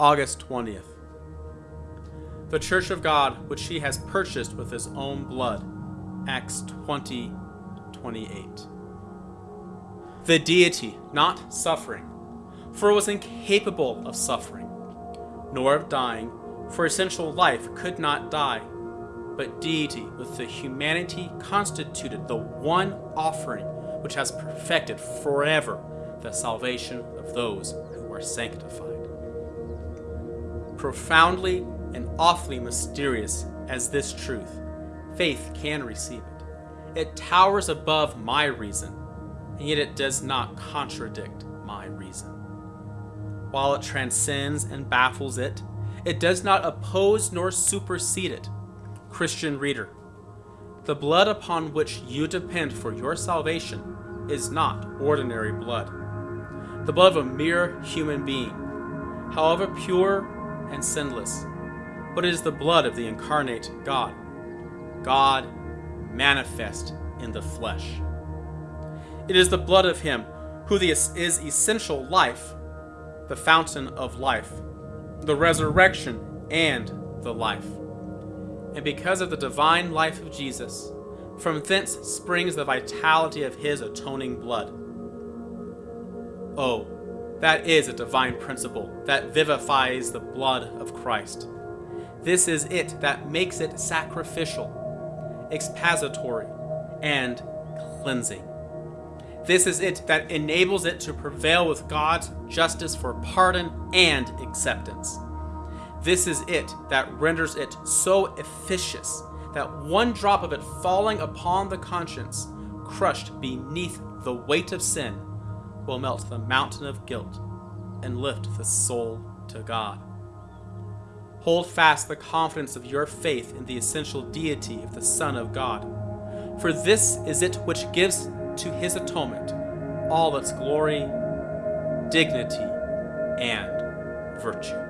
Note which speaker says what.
Speaker 1: August 20th. The Church of God, which he has purchased with his own blood. Acts 20 28. The deity, not suffering, for it was incapable of suffering, nor of dying, for essential life could not die, but deity with the humanity constituted the one offering which has perfected forever the salvation of those who are sanctified. Profoundly and awfully mysterious as this truth, faith can receive it. It towers above my reason, and yet it does not contradict my reason. While it transcends and baffles it, it does not oppose nor supersede it. Christian reader, the blood upon which you depend for your salvation is not ordinary blood. The blood of a mere human being, however pure and sinless, but it is the blood of the incarnate God, God manifest in the flesh. It is the blood of Him who is essential life, the fountain of life, the resurrection, and the life. And because of the divine life of Jesus, from thence springs the vitality of His atoning blood. Oh, that is a divine principle that vivifies the blood of Christ. This is it that makes it sacrificial, expiatory, and cleansing. This is it that enables it to prevail with God's justice for pardon and acceptance. This is it that renders it so efficacious that one drop of it falling upon the conscience, crushed beneath the weight of sin, will melt the mountain of guilt and lift the soul to God. Hold fast the confidence of your faith in the essential deity of the Son of God, for this is it which gives to his atonement all its glory, dignity, and virtue.